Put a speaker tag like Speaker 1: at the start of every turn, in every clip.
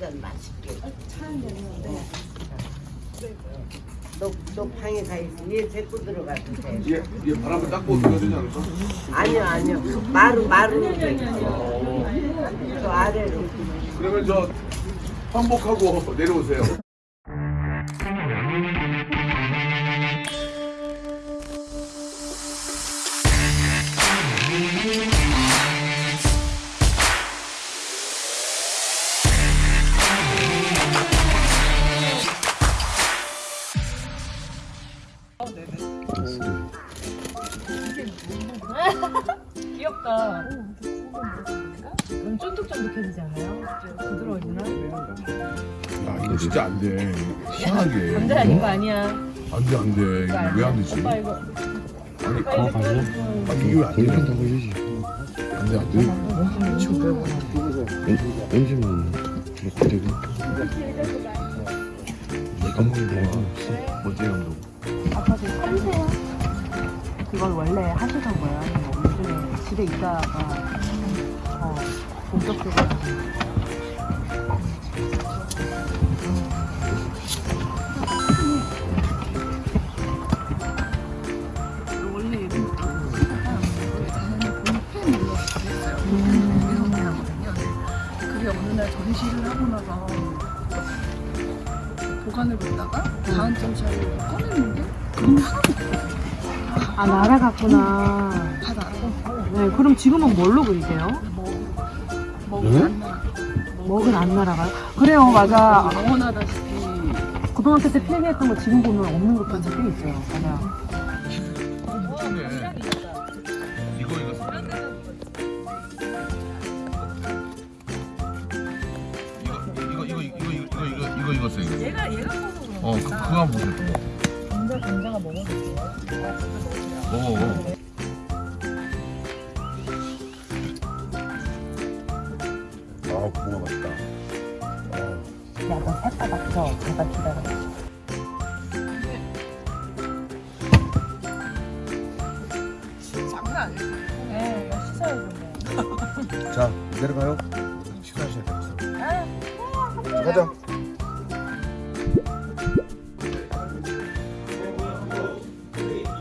Speaker 1: 한잔 맛있게. 차한 잔인데. 너, 너 방에 가 있어. 얘 데리고 들어가도 돼.
Speaker 2: 얘, 얘 바람을 닦고 들어야 되지 않을까?
Speaker 1: 아니요, 아니요. 마루, 마루로 돼 있어. 저 아래로.
Speaker 2: 그러면 저 환복하고 내려오세요.
Speaker 3: 귀엽다. 너무 쫀득쫀득해지지 않아요? 부드러워지나?
Speaker 2: 야 이거 진짜 안 돼. 희한하게.
Speaker 3: 감자 아닌 거 아니야.
Speaker 2: 안 돼 안돼. 왜안 되지?
Speaker 3: 오빠 이거.
Speaker 2: 아니
Speaker 3: 오빠 이거 응.
Speaker 2: 아, 이게 왜안 돼?
Speaker 4: 돌핀 더 걸리지.
Speaker 2: 안 돼 안돼.
Speaker 4: 왠지만 넣고 되고. 감독이
Speaker 2: 멋지 감독.
Speaker 3: 아까 그 참새야? 그걸 원래 하시던 거예요? 아니면 뭐 요즘에 집에 있다가 어, 본격적으로
Speaker 5: 날 전시를 하고 나서 보관을 놓다가 다음 전시하려고 꺼냈는데 그럼 하나도
Speaker 3: 아 날아갔구나 네 그럼 지금은 뭘로 그리세요? 먹은 안 날아가요? 그래요 맞아
Speaker 5: 영원하다시피
Speaker 3: 고등학교 때 필기했던 거 지금 보면 없는 것도 꽤 있어요 맞아
Speaker 2: 이거 이거 사- 이거 이거 이거 이거 이거 이거 이거 이거 이거 써 이거.
Speaker 3: 얘가 얘가
Speaker 2: 어 그, 그거 한번 보세요.
Speaker 3: 감자 감자가 먹어볼게요
Speaker 2: 먹어 먹어. 아 고구마 맛있다.
Speaker 3: 야너 새바닥 저 잠깐 기다려
Speaker 5: 장난 아니에요.
Speaker 3: 네 이거 씻어야 돼
Speaker 2: 자 내려가요. 식사하셔야 돼요. 가자.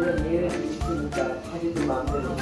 Speaker 1: 물론 내일 있으니까 사진도 마음대로